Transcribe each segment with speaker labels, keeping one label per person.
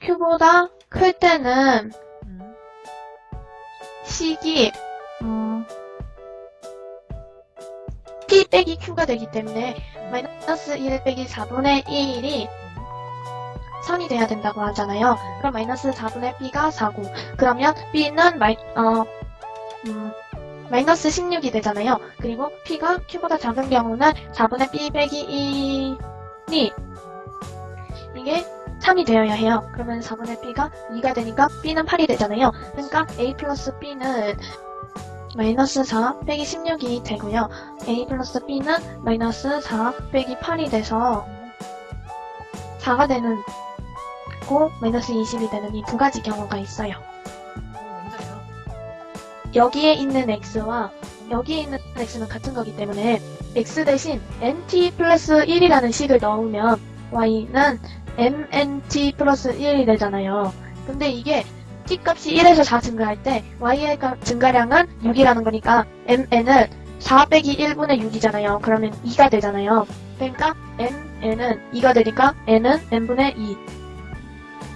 Speaker 1: Q보다 클 때는
Speaker 2: 음.
Speaker 1: 식이 음, P 빼기 Q가 되기 때문에 마이너스 1 빼기 4분의 1이 선이 돼야 된다고 하잖아요. 그럼 마이너스 4분의 B가 4고 그러면 B는 마이, 어, 음, 마이너스 16이 되잖아요. 그리고 P가 Q보다 작은 경우는 4분의 B 빼기 1이 이게 3이 되어야 해요. 그러면 4분의 B가 2가 되니까 B는 8이 되잖아요. 그러니까 A 플러스 B는 마이너스 4 빼기 16이 되고요. A 플러스 B는 마이너스 4 빼기 8이 돼서 4가 되는 고 마이너스 20이 되는 이 두 가지 경우가
Speaker 2: 있어요.
Speaker 1: 여기에 있는 x와 여기에 있는 x는 같은 거기 때문에 x 대신 nt 플러스 1이라는 식을 넣으면 y는 mnt 플러스 1이 되잖아요. 근데 이게 t 값이 1에서 4 증가할 때 y의 값 증가량은 6이라는 거니까 mn은 4 빼기 1분의 6이잖아요. 그러면 2가 되잖아요. 그러니까 mn은 2가 되니까 n은 n분의 2.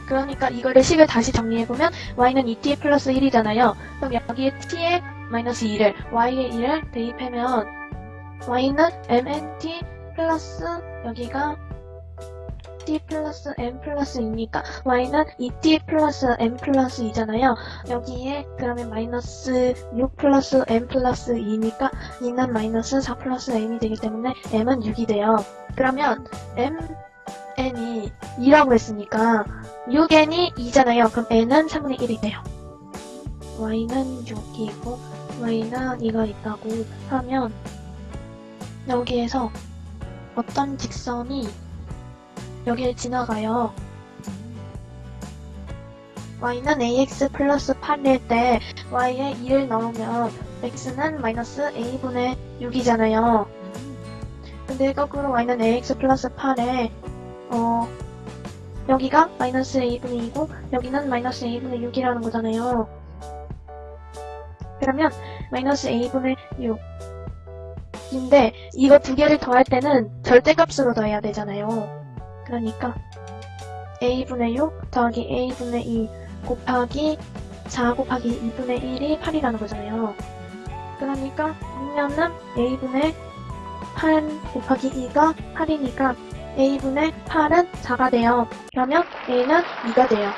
Speaker 1: 그러니까 이거를 식을 다시 정리해보면 y는 2t 플러스 1이잖아요. 그럼 여기에 t에 마이너스 2를 y에 2를 대입하면 y는 mnt 플러스 여기가 t 플러스 m 플러스 2니까 y는 2t 플러스 m 플러스 2잖아요. 여기에 그러면 마이너스 6 플러스 m 플러스 2니까 2는 마이너스 4 플러스 m이 되기 때문에 m은 6이 돼요. 그러면 m n이 2라고 했으니까 6n이 2잖아요. 그럼 n은 3분의 1이 돼요. y는 6이고 y는 2가 있다고 하면 여기에서 어떤 직선이 여기를 지나가요. y는 ax 플러스 8일 때 y에 2를 넣으면 x는 마이너스 a분의 6이잖아요.
Speaker 2: 음.
Speaker 1: 근데 거꾸로 y는 ax 플러스 8에 어 여기가 마이너스 a분의 2고 여기는 마이너스 a분의 6이라는 거잖아요. 그러면 마이너스 a분의 6인데 이거 두 개를 더할 때는 절대값으로 더해야 되잖아요. 그러니까 a분의 6 더하기 a분의 2 곱하기 4 곱하기 2분의 1이 8이라는 거잖아요. 그러니까 그러면은 a분의 8 곱하기 2가 8이니까 a분의 8은 4가 돼요. 그러면 a는 2가 돼요.